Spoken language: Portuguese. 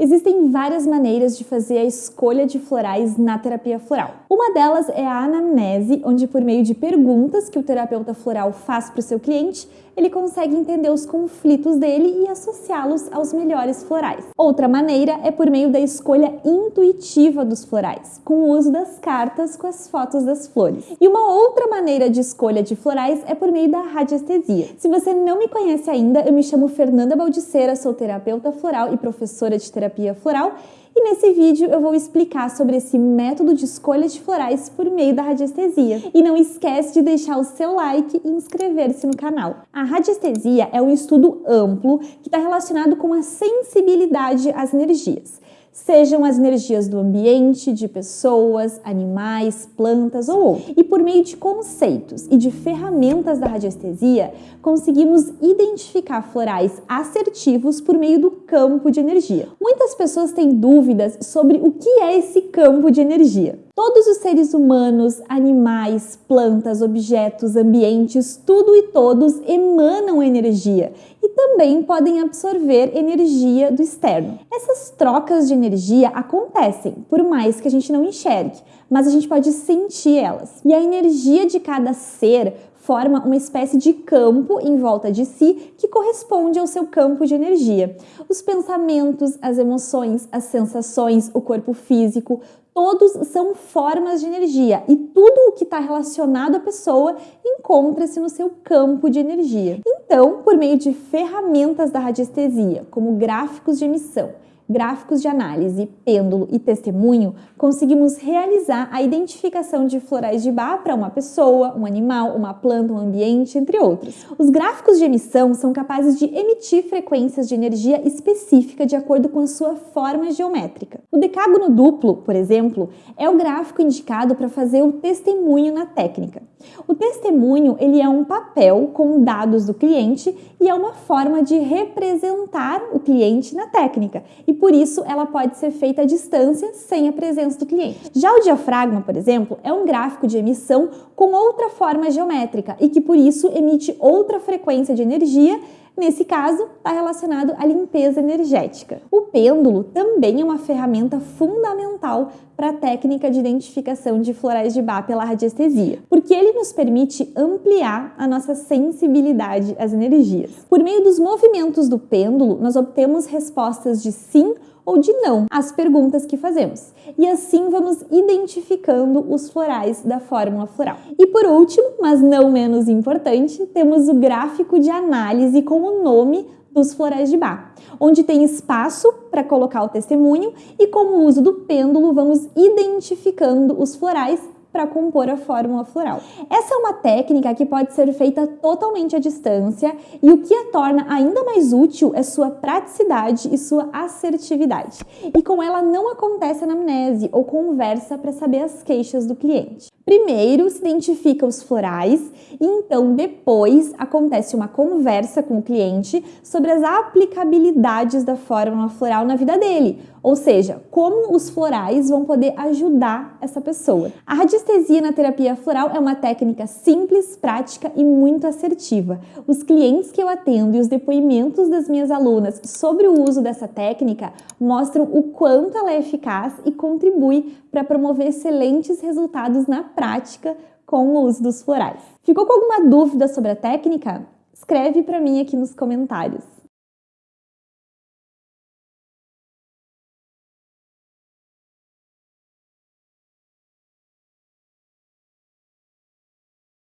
Existem várias maneiras de fazer a escolha de florais na terapia floral. Uma delas é a anamnese, onde por meio de perguntas que o terapeuta floral faz para o seu cliente, ele consegue entender os conflitos dele e associá-los aos melhores florais. Outra maneira é por meio da escolha intuitiva dos florais, com o uso das cartas com as fotos das flores. E uma outra maneira de escolha de florais é por meio da radiestesia. Se você não me conhece ainda, eu me chamo Fernanda Baldiceira, sou terapeuta floral e professora de terapia floral e nesse vídeo eu vou explicar sobre esse método de escolha de florais por meio da radiestesia. E não esquece de deixar o seu like e inscrever-se no canal. A radiestesia é um estudo amplo que está relacionado com a sensibilidade às energias sejam as energias do ambiente, de pessoas, animais, plantas ou outros. E por meio de conceitos e de ferramentas da radiestesia, conseguimos identificar florais assertivos por meio do campo de energia. Muitas pessoas têm dúvidas sobre o que é esse campo de energia. Todos os seres humanos, animais, plantas, objetos, ambientes, tudo e todos emanam energia também podem absorver energia do externo. Essas trocas de energia acontecem, por mais que a gente não enxergue, mas a gente pode sentir elas. E a energia de cada ser forma uma espécie de campo em volta de si que corresponde ao seu campo de energia. Os pensamentos, as emoções, as sensações, o corpo físico, todos são formas de energia e tudo o que está relacionado à pessoa encontra-se no seu campo de energia. Então, por meio de ferramentas da radiestesia, como gráficos de emissão, gráficos de análise, pêndulo e testemunho, conseguimos realizar a identificação de florais de Bach para uma pessoa, um animal, uma planta, um ambiente, entre outros. Os gráficos de emissão são capazes de emitir frequências de energia específica de acordo com a sua forma geométrica. O decágono duplo, por exemplo, é o gráfico indicado para fazer o testemunho na técnica. O testemunho ele é um papel com dados do cliente e é uma forma de representar o cliente na técnica e por isso ela pode ser feita à distância sem a presença do cliente. Já o diafragma, por exemplo, é um gráfico de emissão com outra forma geométrica e que por isso emite outra frequência de energia Nesse caso, está relacionado à limpeza energética. O pêndulo também é uma ferramenta fundamental para a técnica de identificação de florais de Bach pela radiestesia, porque ele nos permite ampliar a nossa sensibilidade às energias. Por meio dos movimentos do pêndulo, nós obtemos respostas de sim ou de não às perguntas que fazemos. E assim vamos identificando os florais da fórmula floral. E por último, mas não menos importante, temos o gráfico de análise com o nome dos florais de Bach, onde tem espaço para colocar o testemunho e com o uso do pêndulo vamos identificando os florais para compor a fórmula floral. Essa é uma técnica que pode ser feita totalmente à distância e o que a torna ainda mais útil é sua praticidade e sua assertividade. E com ela não acontece anamnese ou conversa para saber as queixas do cliente. Primeiro se identifica os florais e então depois acontece uma conversa com o cliente sobre as aplicabilidades da fórmula floral na vida dele, ou seja, como os florais vão poder ajudar essa pessoa. A radiestesia na terapia floral é uma técnica simples, prática e muito assertiva. Os clientes que eu atendo e os depoimentos das minhas alunas sobre o uso dessa técnica mostram o quanto ela é eficaz e contribui para promover excelentes resultados na prática com o uso dos florais. Ficou com alguma dúvida sobre a técnica? Escreve para mim aqui nos comentários.